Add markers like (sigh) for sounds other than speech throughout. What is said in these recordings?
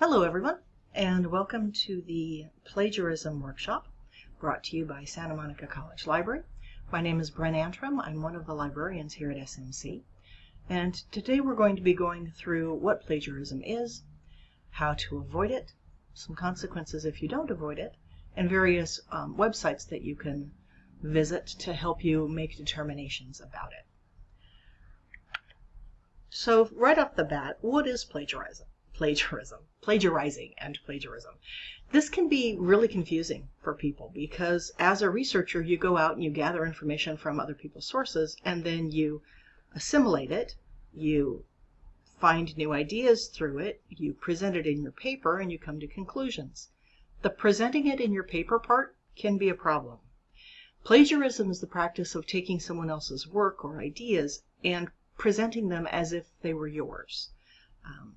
Hello everyone and welcome to the plagiarism workshop brought to you by Santa Monica College Library. My name is Bren Antrim. I'm one of the librarians here at SMC and today we're going to be going through what plagiarism is, how to avoid it, some consequences if you don't avoid it, and various um, websites that you can visit to help you make determinations about it. So right off the bat, what is plagiarism? Plagiarism, plagiarizing and plagiarism. This can be really confusing for people because as a researcher, you go out and you gather information from other people's sources and then you assimilate it, you find new ideas through it, you present it in your paper, and you come to conclusions. The presenting it in your paper part can be a problem. Plagiarism is the practice of taking someone else's work or ideas and presenting them as if they were yours. Um,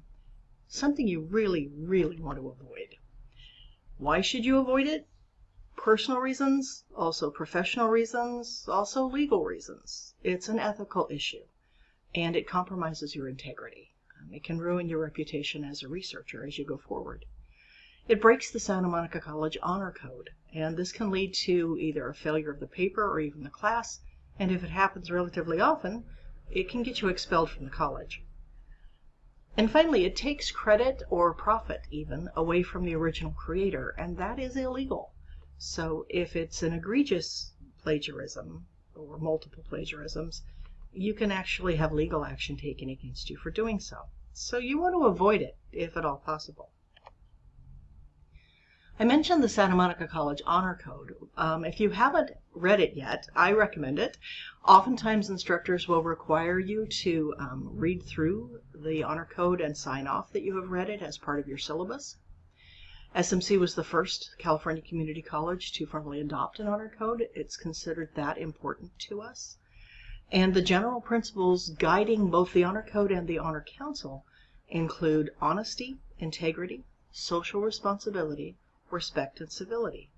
something you really, really want to avoid. Why should you avoid it? Personal reasons, also professional reasons, also legal reasons. It's an ethical issue and it compromises your integrity. Um, it can ruin your reputation as a researcher as you go forward. It breaks the Santa Monica College Honor Code, and this can lead to either a failure of the paper or even the class, and if it happens relatively often, it can get you expelled from the college. And finally, it takes credit or profit even away from the original creator, and that is illegal. So if it's an egregious plagiarism or multiple plagiarisms, you can actually have legal action taken against you for doing so. So you want to avoid it if at all possible. I mentioned the Santa Monica College Honor Code. Um, if you haven't read it yet, I recommend it. Oftentimes instructors will require you to um, read through the Honor Code and sign off that you have read it as part of your syllabus. SMC was the first California Community College to formally adopt an Honor Code. It's considered that important to us. And the general principles guiding both the Honor Code and the Honor Council include honesty, integrity, social responsibility, respect, and civility.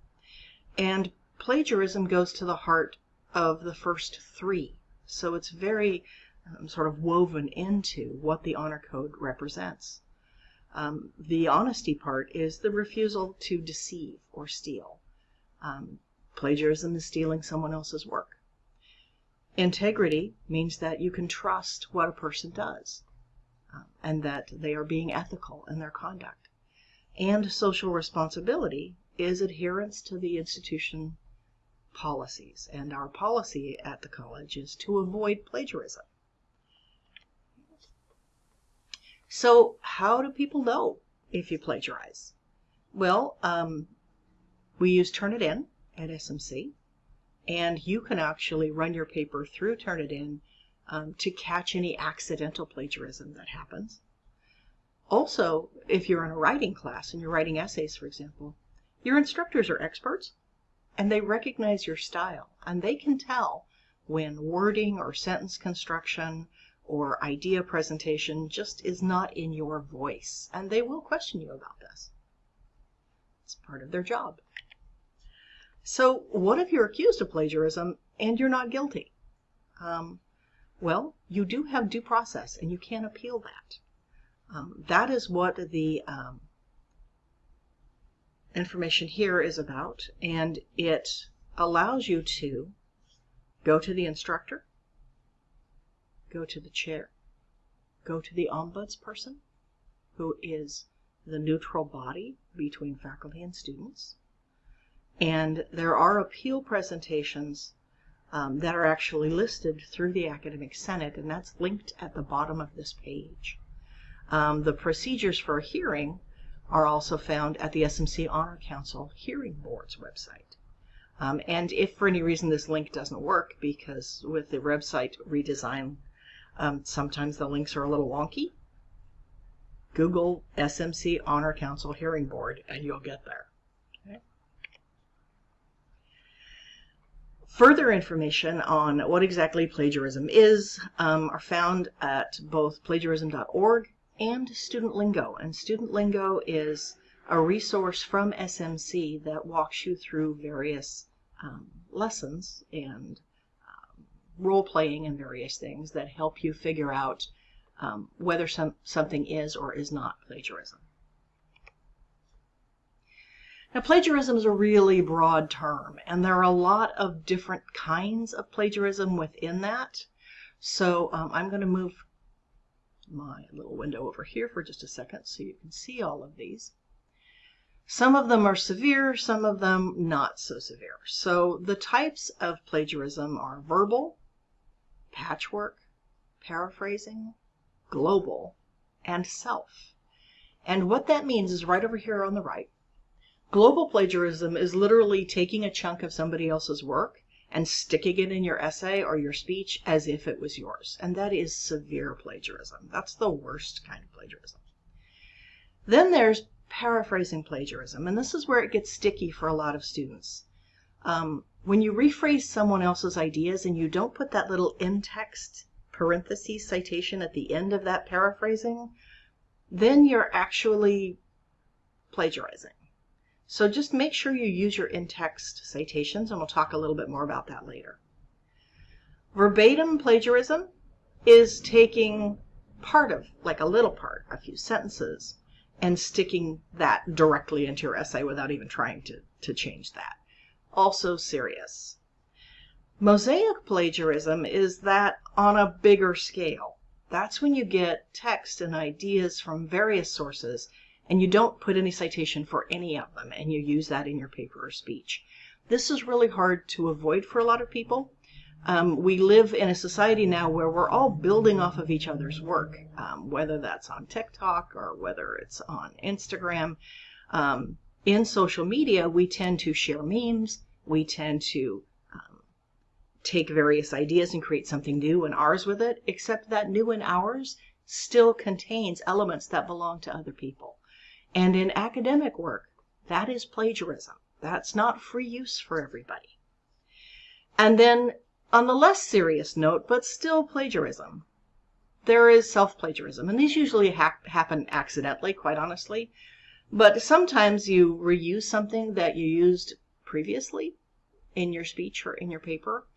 And plagiarism goes to the heart of the first three. So it's very um, sort of woven into what the honor code represents. Um, the honesty part is the refusal to deceive or steal. Um, plagiarism is stealing someone else's work. Integrity means that you can trust what a person does um, and that they are being ethical in their conduct. And social responsibility is adherence to the institution policies. And our policy at the college is to avoid plagiarism. So how do people know if you plagiarize? Well, um, we use Turnitin at SMC, and you can actually run your paper through Turnitin um, to catch any accidental plagiarism that happens. Also, if you're in a writing class and you're writing essays, for example, your instructors are experts and they recognize your style and they can tell when wording or sentence construction or idea presentation just is not in your voice and they will question you about this. It's part of their job. So what if you're accused of plagiarism and you're not guilty? Um, well, you do have due process and you can appeal that. Um, that is what the um, information here is about, and it allows you to go to the instructor, go to the chair, go to the ombudsperson, who is the neutral body between faculty and students. And there are appeal presentations um, that are actually listed through the Academic Senate, and that's linked at the bottom of this page. Um, the procedures for a hearing are also found at the SMC Honor Council Hearing Board's website. Um, and if for any reason this link doesn't work, because with the website redesign, um, sometimes the links are a little wonky, Google SMC Honor Council Hearing Board and you'll get there. Okay. Further information on what exactly plagiarism is um, are found at both plagiarism.org and Student Lingo. And Student Lingo is a resource from SMC that walks you through various um, lessons and um, role playing and various things that help you figure out um, whether some, something is or is not plagiarism. Now, plagiarism is a really broad term, and there are a lot of different kinds of plagiarism within that. So um, I'm going to move my little window over here for just a second so you can see all of these. Some of them are severe, some of them not so severe. So the types of plagiarism are verbal, patchwork, paraphrasing, global, and self. And what that means is right over here on the right. Global plagiarism is literally taking a chunk of somebody else's work and sticking it in your essay or your speech as if it was yours. And that is severe plagiarism. That's the worst kind of plagiarism. Then there's paraphrasing plagiarism, and this is where it gets sticky for a lot of students. Um, when you rephrase someone else's ideas and you don't put that little in-text parentheses citation at the end of that paraphrasing, then you're actually plagiarizing. So just make sure you use your in-text citations, and we'll talk a little bit more about that later. Verbatim plagiarism is taking part of, like a little part, a few sentences, and sticking that directly into your essay without even trying to, to change that. Also serious. Mosaic plagiarism is that on a bigger scale. That's when you get text and ideas from various sources and you don't put any citation for any of them and you use that in your paper or speech. This is really hard to avoid for a lot of people. Um, we live in a society now where we're all building off of each other's work, um, whether that's on TikTok or whether it's on Instagram. Um, in social media, we tend to share memes, we tend to um, take various ideas and create something new and ours with it, except that new and ours still contains elements that belong to other people. And in academic work, that is plagiarism. That's not free use for everybody. And then on the less serious note, but still plagiarism, there is self-plagiarism. And these usually ha happen accidentally, quite honestly. But sometimes you reuse something that you used previously in your speech or in your paper.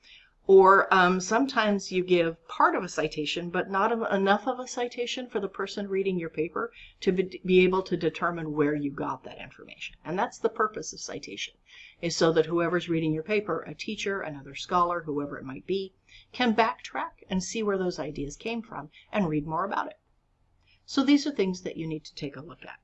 Or um, sometimes you give part of a citation, but not enough of a citation for the person reading your paper to be able to determine where you got that information. And that's the purpose of citation, is so that whoever's reading your paper, a teacher, another scholar, whoever it might be, can backtrack and see where those ideas came from and read more about it. So these are things that you need to take a look at.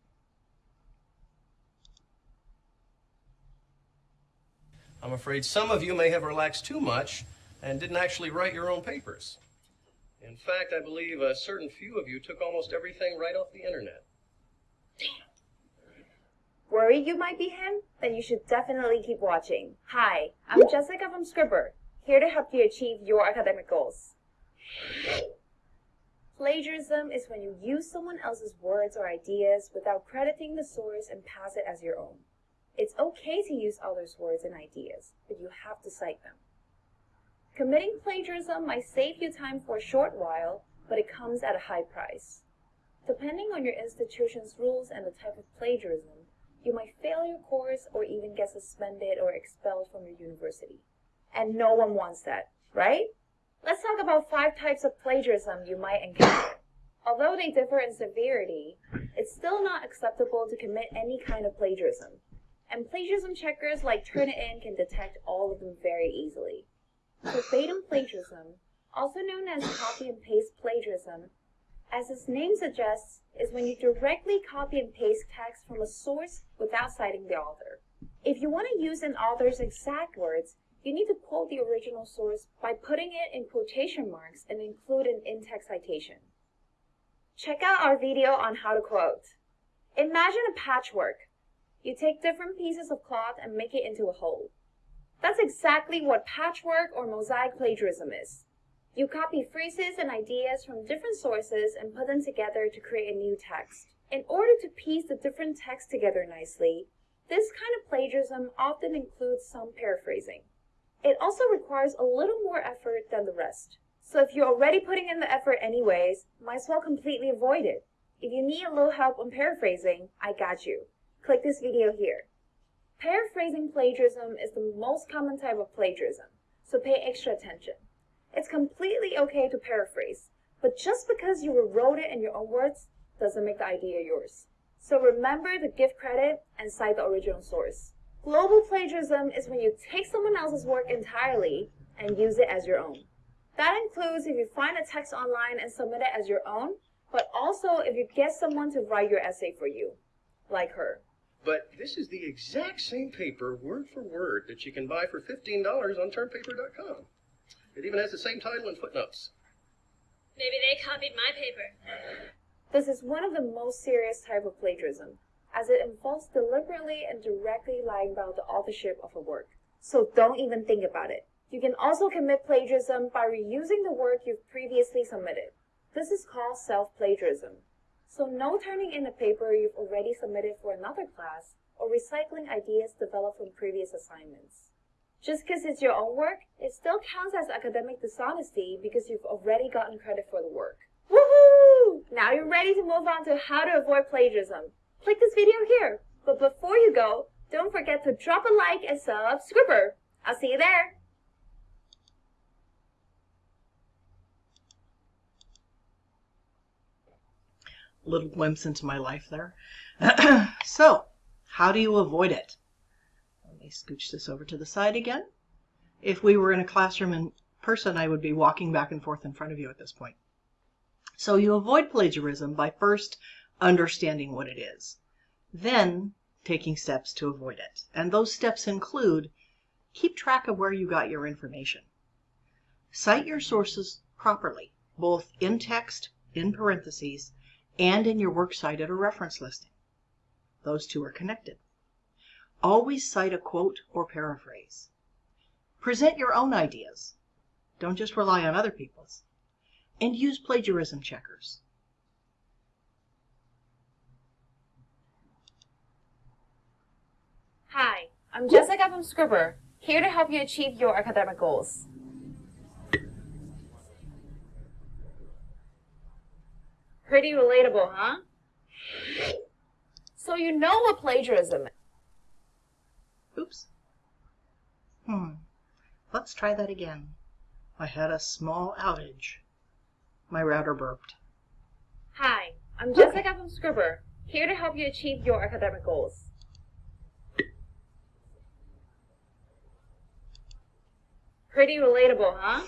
I'm afraid some of you may have relaxed too much and didn't actually write your own papers. In fact, I believe a certain few of you took almost everything right off the internet. Damn. Worried you might be him? Then you should definitely keep watching. Hi, I'm Jessica from Scribbr, here to help you achieve your academic goals. Plagiarism is when you use someone else's words or ideas without crediting the source and pass it as your own. It's okay to use others' words and ideas, but you have to cite them. Committing plagiarism might save you time for a short while, but it comes at a high price. Depending on your institution's rules and the type of plagiarism, you might fail your course or even get suspended or expelled from your university. And no one wants that, right? Let's talk about five types of plagiarism you might encounter. Although they differ in severity, it's still not acceptable to commit any kind of plagiarism. And plagiarism checkers like Turnitin can detect all of them very easily. Verbatim plagiarism, also known as copy and paste plagiarism, as its name suggests, is when you directly copy and paste text from a source without citing the author. If you want to use an author's exact words, you need to quote the original source by putting it in quotation marks and include an in-text citation. Check out our video on how to quote. Imagine a patchwork. You take different pieces of cloth and make it into a whole. That's exactly what patchwork or mosaic plagiarism is. You copy phrases and ideas from different sources and put them together to create a new text. In order to piece the different texts together nicely, this kind of plagiarism often includes some paraphrasing. It also requires a little more effort than the rest. So if you're already putting in the effort anyways, might as well completely avoid it. If you need a little help on paraphrasing, I got you. Click this video here. Paraphrasing plagiarism is the most common type of plagiarism, so pay extra attention. It's completely okay to paraphrase, but just because you rewrote it in your own words doesn't make the idea yours. So remember to give credit and cite the original source. Global plagiarism is when you take someone else's work entirely and use it as your own. That includes if you find a text online and submit it as your own, but also if you get someone to write your essay for you, like her. But this is the exact same paper, word for word, that you can buy for $15 on turnpaper.com. It even has the same title and footnotes. Maybe they copied my paper. This is one of the most serious type of plagiarism, as it involves deliberately and directly lying about the authorship of a work. So don't even think about it. You can also commit plagiarism by reusing the work you've previously submitted. This is called self-plagiarism. So no turning in a paper you've already submitted for another class or recycling ideas developed from previous assignments. Just because it's your own work, it still counts as academic dishonesty because you've already gotten credit for the work. Woohoo! Now you're ready to move on to how to avoid plagiarism. Click this video here. But before you go, don't forget to drop a like and subscribe. I'll see you there. Little glimpse into my life there. (clears throat) so, how do you avoid it? Let me scooch this over to the side again. If we were in a classroom in person, I would be walking back and forth in front of you at this point. So you avoid plagiarism by first understanding what it is, then taking steps to avoid it. And those steps include keep track of where you got your information. Cite your sources properly, both in text, in parentheses, and in your works cited or reference listing. Those two are connected. Always cite a quote or paraphrase. Present your own ideas. Don't just rely on other people's. And use plagiarism checkers. Hi, I'm Jessica from Scribbr, here to help you achieve your academic goals. Pretty relatable, huh? So you know what plagiarism is. Oops. Hmm. Let's try that again. I had a small outage. My router burped. Hi, I'm Jessica from Scribbr, here to help you achieve your academic goals. Pretty relatable, huh?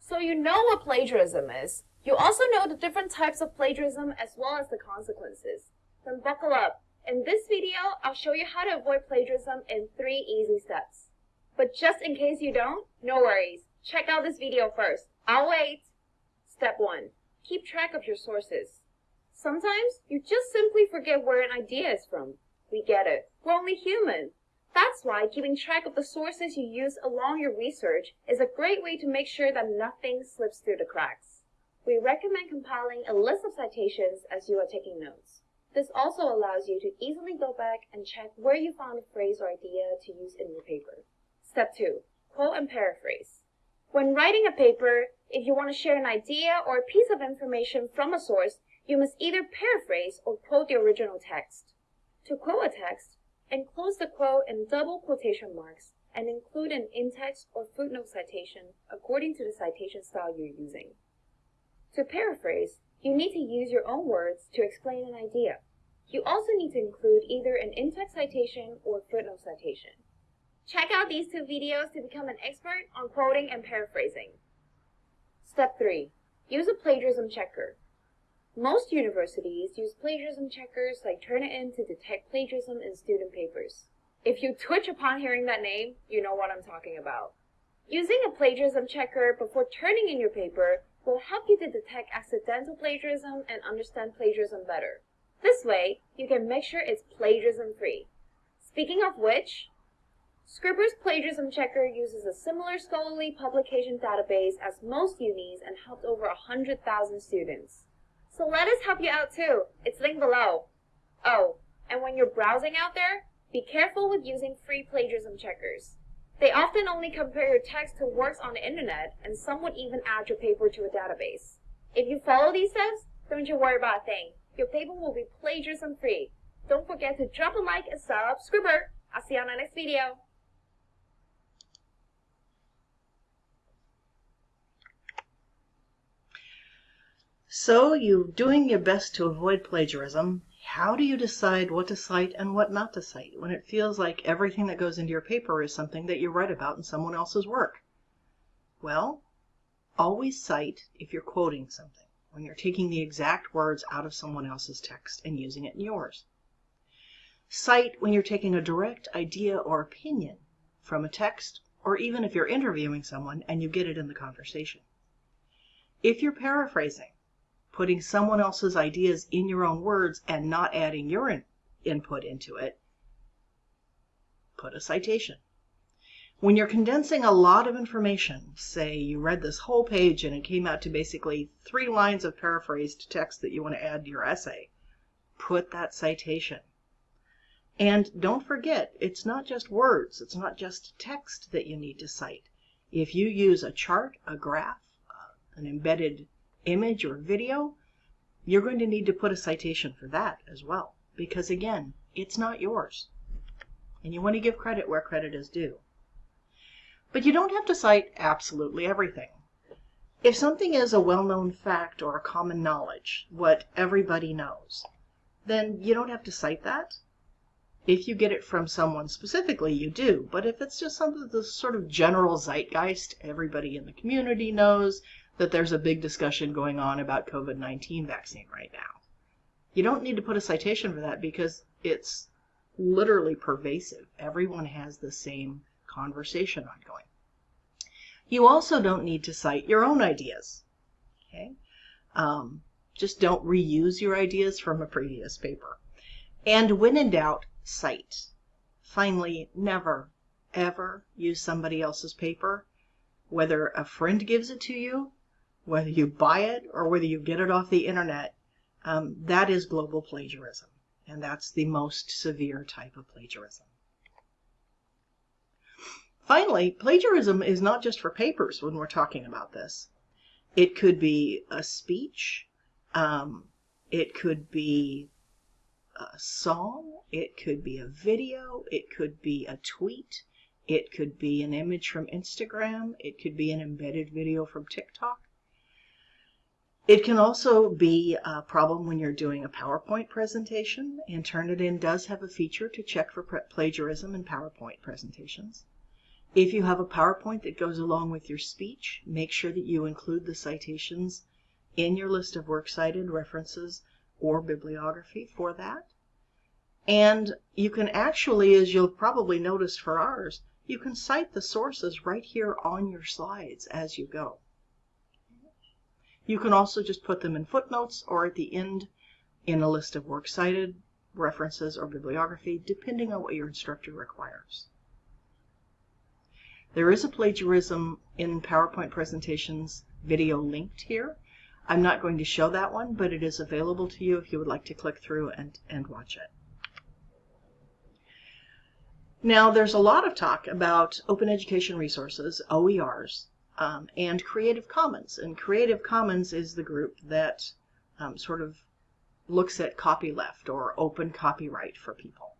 So you know what plagiarism is. You also know the different types of plagiarism as well as the consequences. Then buckle up. In this video, I'll show you how to avoid plagiarism in three easy steps. But just in case you don't, no worries. Check out this video first. I'll wait. Step 1. Keep track of your sources. Sometimes you just simply forget where an idea is from. We get it. We're only human. That's why keeping track of the sources you use along your research is a great way to make sure that nothing slips through the cracks. We recommend compiling a list of citations as you are taking notes. This also allows you to easily go back and check where you found a phrase or idea to use in your paper. Step 2. Quote and paraphrase. When writing a paper, if you want to share an idea or a piece of information from a source, you must either paraphrase or quote the original text. To quote a text, enclose the quote in double quotation marks and include an in-text or footnote citation according to the citation style you're using. To paraphrase, you need to use your own words to explain an idea. You also need to include either an in-text citation or footnote citation. Check out these two videos to become an expert on quoting and paraphrasing. Step 3. Use a plagiarism checker. Most universities use plagiarism checkers like Turnitin to detect plagiarism in student papers. If you twitch upon hearing that name, you know what I'm talking about. Using a plagiarism checker before turning in your paper will help you to detect accidental plagiarism and understand plagiarism better. This way, you can make sure it's plagiarism free. Speaking of which, Scribbr's Plagiarism Checker uses a similar scholarly publication database as most unis and helped over 100,000 students. So let us help you out too. It's linked below. Oh, and when you're browsing out there, be careful with using free plagiarism checkers. They often only compare your text to works on the internet, and some would even add your paper to a database. If you follow these steps, don't you worry about a thing. Your paper will be plagiarism free. Don't forget to drop a like and subscribe. I'll see you on the next video. So you're doing your best to avoid plagiarism. How do you decide what to cite and what not to cite when it feels like everything that goes into your paper is something that you read about in someone else's work? Well, always cite if you're quoting something, when you're taking the exact words out of someone else's text and using it in yours. Cite when you're taking a direct idea or opinion from a text, or even if you're interviewing someone and you get it in the conversation. If you're paraphrasing, putting someone else's ideas in your own words and not adding your in input into it, put a citation. When you're condensing a lot of information, say you read this whole page and it came out to basically three lines of paraphrased text that you want to add to your essay, put that citation. And don't forget, it's not just words, it's not just text that you need to cite. If you use a chart, a graph, uh, an embedded image or video, you're going to need to put a citation for that as well. Because again, it's not yours. And you want to give credit where credit is due. But you don't have to cite absolutely everything. If something is a well-known fact or a common knowledge, what everybody knows, then you don't have to cite that. If you get it from someone specifically, you do. But if it's just something that's sort of general zeitgeist, everybody in the community knows that there's a big discussion going on about COVID-19 vaccine right now. You don't need to put a citation for that because it's literally pervasive. Everyone has the same conversation ongoing. You also don't need to cite your own ideas. Okay? Um, just don't reuse your ideas from a previous paper. And when in doubt, cite. Finally, never, ever use somebody else's paper, whether a friend gives it to you, whether you buy it, or whether you get it off the internet. Um, that is global plagiarism, and that's the most severe type of plagiarism. Finally, plagiarism is not just for papers when we're talking about this. It could be a speech, um, it could be a song, it could be a video, it could be a tweet, it could be an image from Instagram, it could be an embedded video from TikTok. It can also be a problem when you're doing a PowerPoint presentation, and Turnitin does have a feature to check for plagiarism in PowerPoint presentations. If you have a PowerPoint that goes along with your speech, make sure that you include the citations in your list of works cited references or bibliography for that. And you can actually, as you'll probably notice for ours, you can cite the sources right here on your slides as you go. You can also just put them in footnotes or at the end in a list of works cited, references, or bibliography, depending on what your instructor requires. There is a plagiarism in PowerPoint presentations video linked here. I'm not going to show that one, but it is available to you if you would like to click through and, and watch it. Now, there's a lot of talk about open education resources, OERs, um, and Creative Commons. And Creative Commons is the group that um, sort of looks at copyleft or open copyright for people.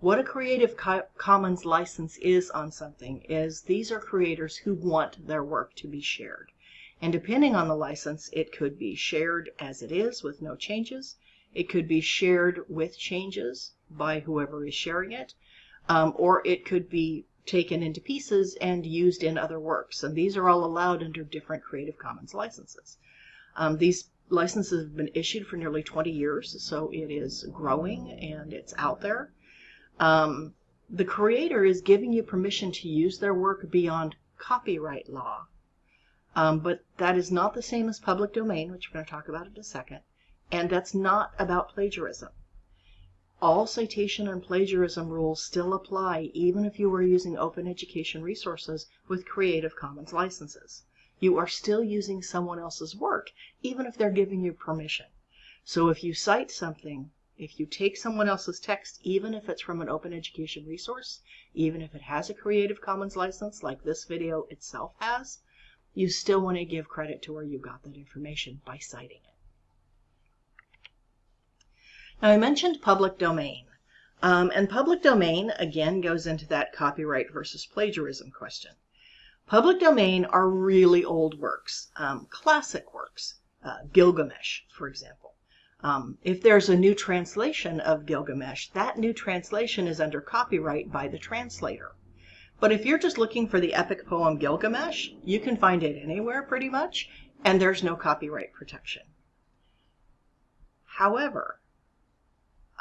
What a Creative Co Commons license is on something is these are creators who want their work to be shared. And depending on the license, it could be shared as it is with no changes. It could be shared with changes by whoever is sharing it. Um, or it could be taken into pieces and used in other works. And these are all allowed under different Creative Commons licenses. Um, these licenses have been issued for nearly 20 years, so it is growing and it's out there. Um, the creator is giving you permission to use their work beyond copyright law. Um, but that is not the same as public domain, which we're going to talk about in a second, and that's not about plagiarism. All citation and plagiarism rules still apply even if you are using open education resources with Creative Commons licenses. You are still using someone else's work, even if they're giving you permission. So if you cite something, if you take someone else's text, even if it's from an open education resource, even if it has a Creative Commons license like this video itself has, you still want to give credit to where you got that information by citing it. Now I mentioned public domain. Um, and public domain, again, goes into that copyright versus plagiarism question. Public domain are really old works, um, classic works. uh, Gilgamesh, for example. Um, if there's a new translation of Gilgamesh, that new translation is under copyright by the translator. But if you're just looking for the epic poem Gilgamesh, you can find it anywhere pretty much, and there's no copyright protection. However,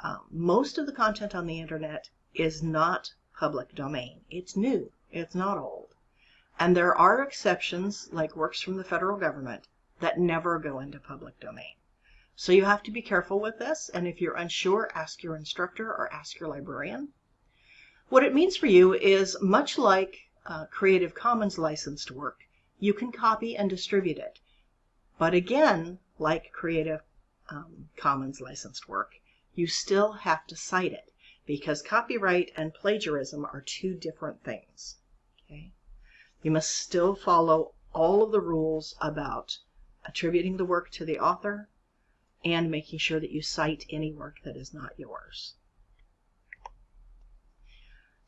um, most of the content on the internet is not public domain. It's new, it's not old. And there are exceptions, like works from the federal government, that never go into public domain. So you have to be careful with this, and if you're unsure, ask your instructor or ask your librarian. What it means for you is much like uh, Creative Commons licensed work, you can copy and distribute it. But again, like Creative um, Commons licensed work, you still have to cite it because copyright and plagiarism are two different things. Okay? You must still follow all of the rules about attributing the work to the author and making sure that you cite any work that is not yours.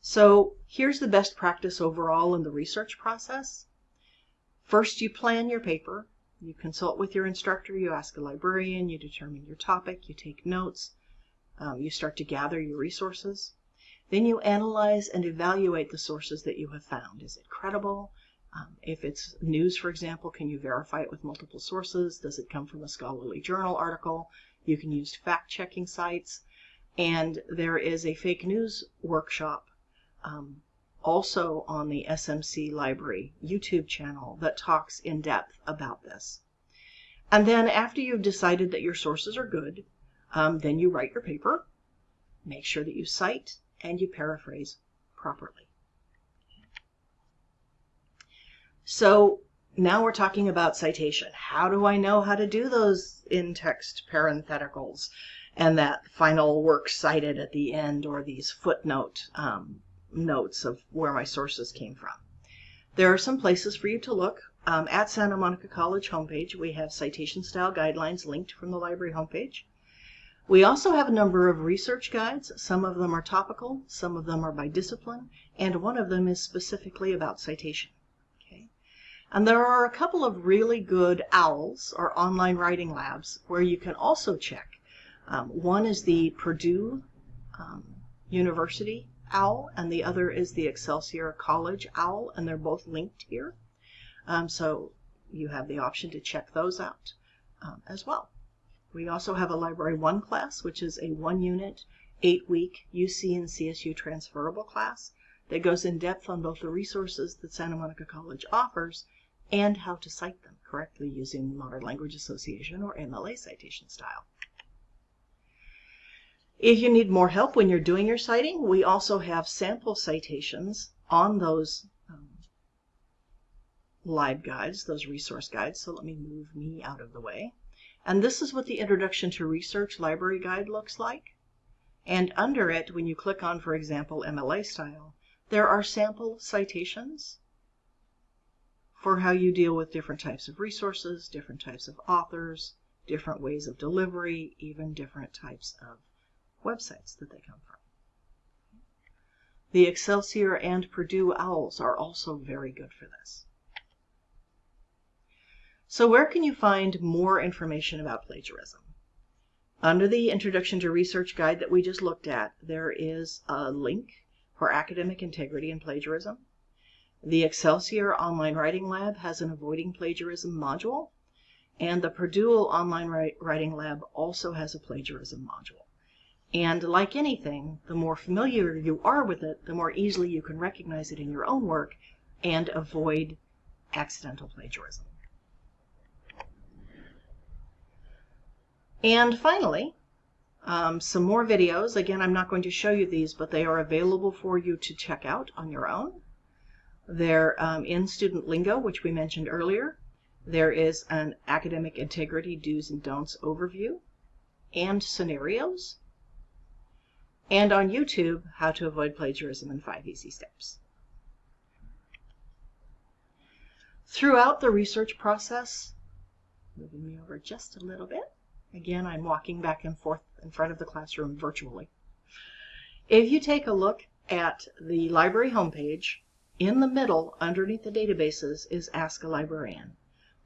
So here's the best practice overall in the research process. First, you plan your paper. You consult with your instructor, you ask a librarian, you determine your topic, you take notes, um, you start to gather your resources. Then you analyze and evaluate the sources that you have found. Is it credible? Um, if it's news, for example, can you verify it with multiple sources? Does it come from a scholarly journal article? You can use fact-checking sites. And there is a fake news workshop um, also on the SMC Library YouTube channel that talks in depth about this. And then after you've decided that your sources are good, um, then you write your paper, make sure that you cite, and you paraphrase properly. So now we're talking about citation. How do I know how to do those in-text parentheticals and that final work cited at the end or these footnote um, notes of where my sources came from? There are some places for you to look. Um, at Santa Monica College homepage, we have citation style guidelines linked from the library homepage. We also have a number of research guides. Some of them are topical, some of them are by discipline, and one of them is specifically about citation. And there are a couple of really good OWLs, or online writing labs, where you can also check. Um, one is the Purdue um, University OWL, and the other is the Excelsior College OWL, and they're both linked here. Um, so you have the option to check those out um, as well. We also have a Library 1 class, which is a one unit, eight week UC and CSU transferable class that goes in depth on both the resources that Santa Monica College offers and how to cite them correctly using Modern Language Association or MLA citation style. If you need more help when you're doing your citing, we also have sample citations on those um, LibGuides, those resource guides. So let me move me out of the way. And this is what the Introduction to Research Library Guide looks like. And under it, when you click on, for example, MLA style, there are sample citations for how you deal with different types of resources, different types of authors, different ways of delivery, even different types of websites that they come from. The Excelsior and Purdue OWLs are also very good for this. So where can you find more information about plagiarism? Under the Introduction to Research guide that we just looked at, there is a link for academic integrity and plagiarism. The Excelsior Online Writing Lab has an Avoiding Plagiarism module, and the Purdue Online Writing Lab also has a plagiarism module. And like anything, the more familiar you are with it, the more easily you can recognize it in your own work and avoid accidental plagiarism. And finally, um, some more videos. Again, I'm not going to show you these, but they are available for you to check out on your own. They're um, in Student Lingo, which we mentioned earlier. There is an academic integrity do's and don'ts overview and scenarios. And on YouTube, how to avoid plagiarism in five easy steps. Throughout the research process, moving me over just a little bit. Again, I'm walking back and forth in front of the classroom virtually. If you take a look at the library homepage, in the middle, underneath the databases, is Ask a Librarian.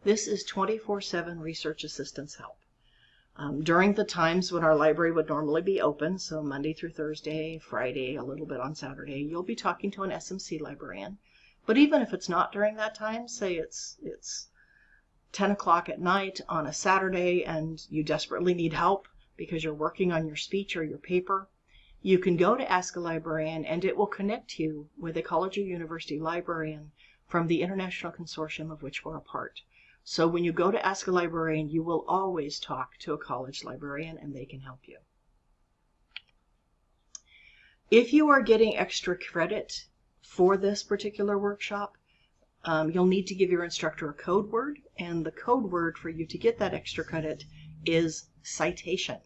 This is 24 7 research assistance help. Um, during the times when our library would normally be open, so Monday through Thursday, Friday, a little bit on Saturday, you'll be talking to an SMC librarian. But even if it's not during that time, say it's it's 10 o'clock at night on a Saturday and you desperately need help because you're working on your speech or your paper, you can go to Ask a Librarian and it will connect you with a college or university librarian from the international consortium of which we're a part. So when you go to Ask a Librarian, you will always talk to a college librarian and they can help you. If you are getting extra credit for this particular workshop, um, you'll need to give your instructor a code word, and the code word for you to get that extra credit is citation.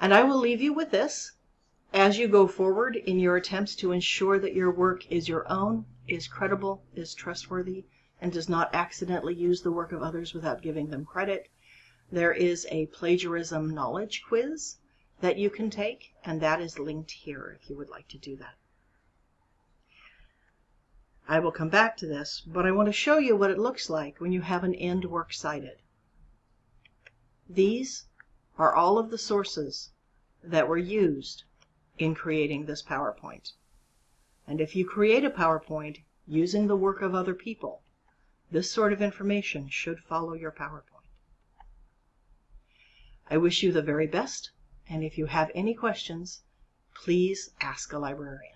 And I will leave you with this. As you go forward in your attempts to ensure that your work is your own, is credible, is trustworthy, and does not accidentally use the work of others without giving them credit, there is a plagiarism knowledge quiz that you can take, and that is linked here if you would like to do that. I will come back to this, but I want to show you what it looks like when you have an end work cited. These are all of the sources that were used in creating this PowerPoint. And if you create a PowerPoint using the work of other people, this sort of information should follow your PowerPoint. I wish you the very best, and if you have any questions, please ask a librarian.